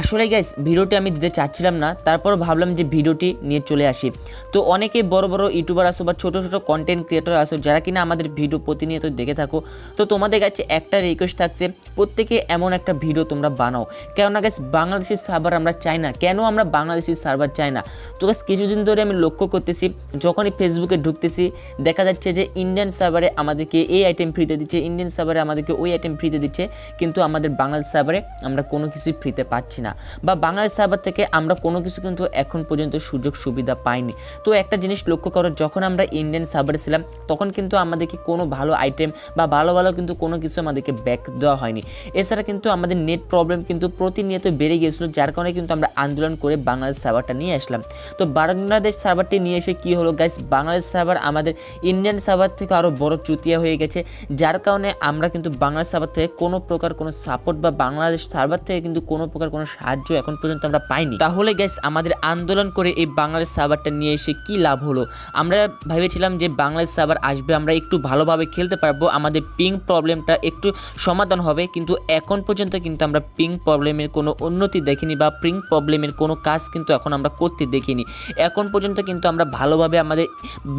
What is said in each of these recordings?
আসলে গাইস ভিডিওটি আমি দিতে চাচ্ছিলাম না তারপর ভাবলাম যে ভিডিওটি নিয়ে চলে আসি। তো অনেকে বড় বড় ইউটিউবার আসো বা ছোটো ছোটো কন্টেন্ট ক্রিয়েটর আসো, যারা কিনা আমাদের ভিডিও প্রতিনিয়ত দেখে থাকো, তো তোমাদের কাছে একটা রিকোয়েস্ট থাকছে, প্রত্যেকে এমন একটা ভিডিও তোমরা বানাও। কেননা গাইস বাংলাদেশের সার্ভার আমরা চাই না। কেন আমরা বাংলাদেশের সার্ভার চাই না? তো গাইস কিছুদিন ধরে আমি লক্ষ্য করতেছি, যখনই ফেসবুকে ঢুকতেছি, দেখা যাচ্ছে যে ইন্ডিয়ান সার্ভারে আমাদেরকে এই আইটেম ফ্রিতে দিচ্ছে ইন্ডিয়ান সার্ভারে আমাদেরকে ওই আইটেম ফ্রিতে দিচ্ছে, কিন্তু আমাদের বাংলাদেশ সার্ভারে আমরা কোনো কিছুই ফ্রিতে পাচ্ছি না। বা বাংলাদেশ সার্ভার থেকে আমরা কোনো কিছু কিন্তু এখন পর্যন্ত সুযোগ সুবিধা পাইনি। তো একটা জিনিস লক্ষ্য করো, যখন আমরা ইন্ডিয়ান সার্ভারে ছিলাম, তখন কিন্তু আমাদেরকে কোনো ভালো আইটেম বা ভালো ভালো কিন্তু কোনো কিছু আমাদেরকে ব্যাক দেওয়া হয়নি। এছাড়া কিন্তু আমাদের নেট প্রবলেম কিন্তু প্রতিনিয়ত বেড়ে গিয়েছিল, যার কারণে কিন্তু আমরা আন্দোলন করে বাংলাদেশ সার্ভারটা নিয়ে আসলাম। তো বাংলাদেশ সার্ভারটি নিয়ে এসে কি হলো গাইস বাংলাদেশ সার্ভার আমাদের ইন্ডিয়ান সার্ভার থেকে আরও বড় চুতিয়া হয়ে গেছে, যার কারণে আমরা কিন্তু বাংলাদেশ সার্ভার থেকে কোনো প্রকার কোনো সাপোর্ট বা বাংলাদেশ সার্ভার থেকে কিন্তু কোনো প্রকার কোনো সাহায্য এখন পর্যন্ত আমরা পাইনি। তাহলে গাইস আমাদের আন্দোলন করে এই বাংলাদেশ সার্ভারটা নিয়ে এসে কি লাভ হলো? আমরা ভেবেছিলাম যে বাংলাদেশ সার্ভার আসবে, আমরা একটু ভালোভাবে খেলতে পারব, আমাদের পিং প্রবলেমটা একটু সমাধান হবে, কিন্তু এখন পর্যন্ত কিন্তু আমরা পিং প্রবলেমের কোনো উন্নতি দেখিনি বা পিং প্রবলেমের কোনো কাজ কিন্তু এখন আমরা করতে দেখিনি। এখন পর্যন্ত কিন্তু আমরা ভালোভাবে আমাদের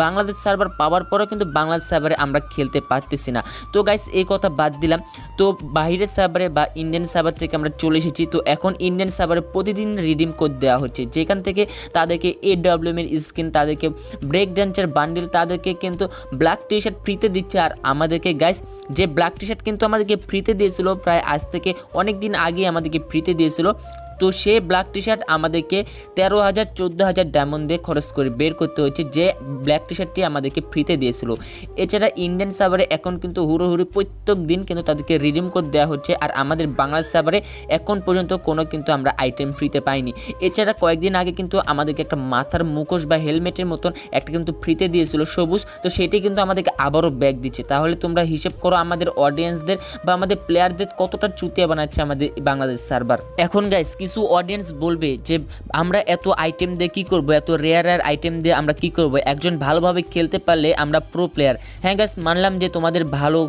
বাংলাদেশ সার্ভার পাওয়ার পরেও কিন্তু বাংলাদেশ সার্ভারে আমরা খেলতে পারতেছি না। তো গাইস এই কথা বাদ দিলাম। তো বাইরের সার্ভারে বা ইন্ডিয়ান সার্ভার থেকে আমরা চলে এসেছি, তো এখন ইন্ডিয়ান সার্ভারে প্রতিদিন রিডিম কোড দেওয়া হচ্ছে। যেখান থেকে তাদেরকে এ এর স্কিন তাদেরকে ব্রেক ডান্সের বান্ডিল তাদেরকে কিন্তু ব্ল্যাক টি শার্ট ফ্রিতে দিচ্ছে। আর আমাদেরকে গাইস যে ব্ল্যাক টি শার্ট কিন্তু আমাদেরকে ফ্রিতে দিয়েছিল, প্রায় আজ থেকে অনেক দিন আগে আমাদেরকে ফ্রিতে দিয়েছিল তো সে ব্ল্যাক টি শার্ট আমাদেরকে তেরো হাজার, চোদ্দ হাজার ডায়মন্ড দিয়ে খরচ করে বের করতে হচ্ছে যে ব্ল্যাক টি শার্টটি আমাদেরকে ফ্রিতে দিয়েছিল। এছাড়া ইন্ডিয়ান সার্ভারে এখন কিন্তু হুড়ো হুড়ো প্রত্যেক দিন কিন্তু তাদেরকে রিডিম কোড দেওয়া হচ্ছে, আর আমাদের বাংলাদেশ সার্ভারে এখন পর্যন্ত কোনো কিন্তু আমরা আইটেম ফ্রিতে পাইনি। এছাড়া কয়েকদিন আগে কিন্তু আমাদেরকে একটা মাথার মুখোশ বা হেলমেটের মতন একটা কিন্তু ফ্রিতে দিয়েছিল সবুজ, তো সেটি কিন্তু আমাদেরকে আবারও ব্যাগ দিচ্ছে। তাহলে তোমরা হিসেব করো আমাদের অডিয়েন্সদের বা আমাদের প্লেয়ারদের কতটা চুতিয়া বানাচ্ছে আমাদের বাংলাদেশ সার্ভার এখন গাইস কিছু অডিয়েন্স বলবে যে, আমরা এত আইটেম দিয়ে কী করব? এত রেয়ার রেয়ার আইটেম দিয়ে আমরা কী করব? একজন ভালোভাবে খেলতে পারলে আমরা প্রো প্লেয়ার হ্যাঁ গাছ মানলাম যে তোমাদের ভালো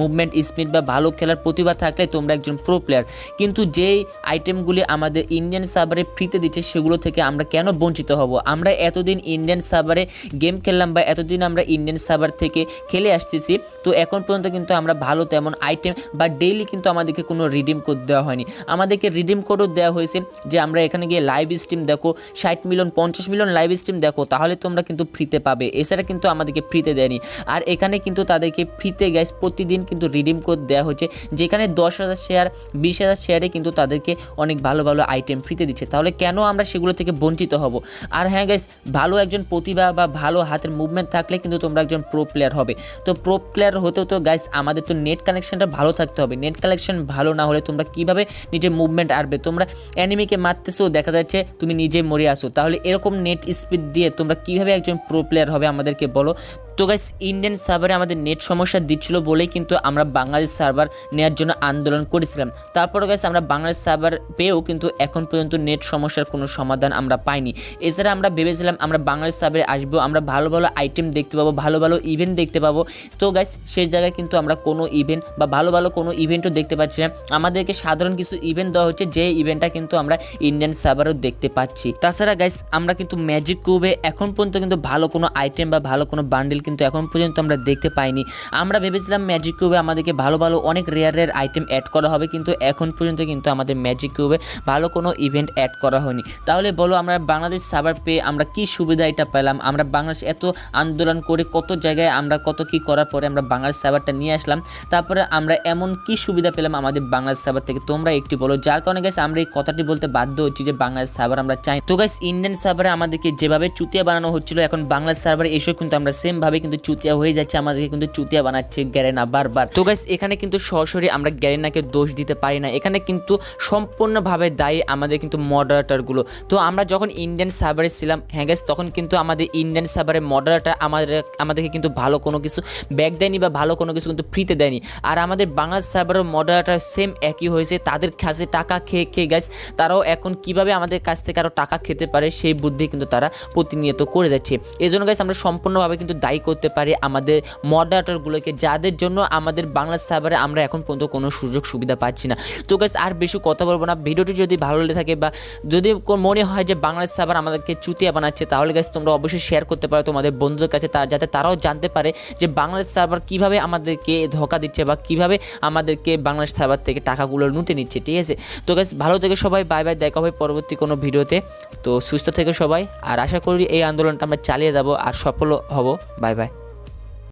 মুভমেন্ট স্পিড বা ভালো খেলার প্রতিভা থাকলে তোমরা একজন প্রো প্লেয়ার কিন্তু যেই আইটেমগুলি আমাদের ইন্ডিয়ান সার্ভারে ফ্রিতে দিচ্ছে, সেগুলো থেকে আমরা কেন বঞ্চিত হব? আমরা এতদিন ইন্ডিয়ান সার্ভারে গেম খেললাম বা এতদিন আমরা ইন্ডিয়ান সার্ভার থেকে খেলে আসতেছি, তো এখন পর্যন্ত কিন্তু আমরা ভালো তেমন আইটেম বা ডেইলি কিন্তু আমাদেরকে কোনো রিডিম কোড দেওয়া হয়নি। আমাদেরকে রিডিম কোডও দেওয়া হয়েছে যে আমরা এখানে গিয়ে লাইভ স্ট্রিম দেখো, ষাট মিলিয়ন, পঞ্চাশ মিলিয়ন লাইভ স্ট্রিম দেখো, তাহলে তোমরা কিন্তু ফ্রিতে পাবে। এছাড়া কিন্তু আমাদেরকে ফ্রিতে দেয়নি। আর এখানে কিন্তু তাদেরকে ফ্রিতে গ্যাস প্রতিদিন কিন্তু রিডিম কোড দেওয়া হচ্ছে যেখানে দশ হাজার শেয়ার বিশ হাজার শেয়ারে কিন্তু তাদেরকে অনেক ভালো ভালো আইটেম ফ্রিতে দিচ্ছে। তাহলে কেন আমরা সেগুলো থেকে বঞ্চিত হব? আর হ্যাঁ গাইস ভালো একজন প্রতিভা বা ভালো হাতের মুভমেন্ট থাকলে কিন্তু তোমরা একজন প্রো প্লেয়ার হবে। তো প্রো প্লেয়ার হতেও তো গাইস আমাদের তো নেট কানেকশনটা ভালো থাকতে হবে। নেট কানেকশন ভালো না হলে তোমরা কীভাবে নিজের মুভমেন্ট আনবে তোমরা অ্যানিমিকে মারতেছো দেখা যাচ্ছে তুমি নিজে মরে আসো। তাহলে এরকম নেট স্পিড দিয়ে তোমরা কীভাবে একজন প্রো প্লেয়ার হবে আমাদেরকে বলো? তো গাইস ইন্ডিয়ান সার্ভারে আমাদের নেট সমস্যা দিচ্ছিল বলেই কিন্তু আমরা বাংলাদেশ সার্ভার নেওয়ার জন্য আন্দোলন করেছিলাম। তারপরে গাইস আমরা বাংলাদেশ সার্ভার পেয়েও কিন্তু এখন পর্যন্ত নেট সমস্যার কোনো সমাধান আমরা পাইনি। এছাড়া আমরা ভেবেছিলাম আমরা বাংলাদেশ সার্ভারে আসব, আমরা ভালো ভালো আইটেম দেখতে পাবো, ভালো ভালো ইভেন্ট দেখতে পাবো। তো গাইস সেই জায়গায় কিন্তু আমরা কোনো ইভেন্ট বা ভালো ভালো কোনো ইভেন্টও দেখতে পাচ্ছি না। আমাদেরকে সাধারণ কিছু ইভেন্ট দেওয়া হচ্ছে যে ইভেন্টটা কিন্তু আমরা ইন্ডিয়ান সার্ভারও দেখতে পাচ্ছি। তাছাড়া গাইস আমরা কিন্তু ম্যাজিক কিউবে এখন পর্যন্ত কিন্তু ভালো কোনো আইটেম বা ভালো কোনো বান্ডেল কিন্তু এখন পর্যন্ত আমরা দেখতে পাইনি। আমরা ভেবেছিলাম ম্যাজিক কিউবে আমাদেরকে ভালো ভালো অনেক রেয়ার রেয়ার আইটেম অ্যাড করা হবে, কিন্তু এখন পর্যন্ত কিন্তু আমাদের ম্যাজিক কিউবে ভালো কোনো ইভেন্ট অ্যাড করা হয়নি। তাহলে বলো আমরা বাংলাদেশ সার্ভার পেয়ে আমরা কি সুবিধা এটা পেলাম? আমরা বাংলাদেশ এত আন্দোলন করে কত জায়গায় আমরা কত কি করার পরে আমরা বাংলাদেশ সার্ভারটা নিয়ে আসলাম, তারপরে আমরা এমন কি সুবিধা পেলাম আমাদের বাংলাদেশ সার্ভার থেকে? তোমরা একটি বলো। যার কারণে গেছে আমরা এই কথাটি বলতে বাধ্য হচ্ছি যে বাংলাদেশ সার্ভার আমরা চাই তো গাইস ইন্ডিয়ান সার্ভারে আমাদেরকে যেভাবে চুতিয়া বানানো হচ্ছিল, এখন বাংলাদেশ সার্ভারে এসে কিন্তু আমরা সেমভাবে কিন্তু চুতিয়া হয়ে যাচ্ছে, আমাদেরকে কিন্তু চুতিয়া বানাচ্ছে গ্যারেনা বারবার। তো গাইস এখানে কিন্তু সরাসরি আমরা গ্যারেনাকে দোষ দিতে পারি না। এখানে কিন্তু সম্পূর্ণভাবে দায়ী আমাদের কিন্তু মডারেটারগুলো তো আমরা যখন ইন্ডিয়ান সার্ভারে ছিলাম হ্যাঁ গাইস তখন কিন্তু আমাদের ইন্ডিয়ান সার্ভারের মডারেটার আমাদের, আমাদেরকে কিন্তু ভালো কোনো কিছু ব্যাগ দেয়নি বা ভালো কোনো কিছু কিন্তু ফ্রিতে দেয়নি। আর আমাদের বাংলাদেশ সার্ভারের মডারেটার সেম একই হয়েছে, তাদের কাছে টাকা খেয়ে খেয়ে গাইস তারাও এখন কীভাবে আমাদের কাছ থেকে আরও টাকা খেতে পারে সেই বুদ্ধি কিন্তু তারা প্রতিনিয়ত করে যাচ্ছে। এই জন্য গাইস আমরা সম্পূর্ণভাবে কিন্তু দায়ী করতে পারি আমাদের মডারেটরগুলোকে যাদের জন্য আমাদের বাংলা সার্ভারে আমরা এখন পর্যন্ত কোনো সুযোগ সুবিধা পাচ্ছি না। তো গাইস আর বেশি কথা বলব না। ভিডিওটি যদি ভালো লেগে থাকে বা যদি মনে হয় যে বাংলা সার্ভার আমাদেরকে চুতিয়া বানাচ্ছে, তাহলে গাইস তোমরা অবশ্যই শেয়ার করতে পারো তোমাদের বন্ধুদের কাছে, তা যাতে তারাও জানতে পারে যে বাংলাদেশ সার্ভার কীভাবে আমাদেরকে ধোকা দিচ্ছে বা কীভাবে আমাদেরকে বাংলাদেশ সার্ভার থেকে টাকাগুলো লুটে নিচ্ছে, ঠিক আছে? তো গাইস ভালো থেকে সবাই বাই বাই দেখা হবে পরবর্তী কোনো ভিডিওতে। তো সুস্থ থেকে সবাই, আর আশা করি এই আন্দোলনটা আমরা চালিয়ে যাব আর সফল হব। Bye bye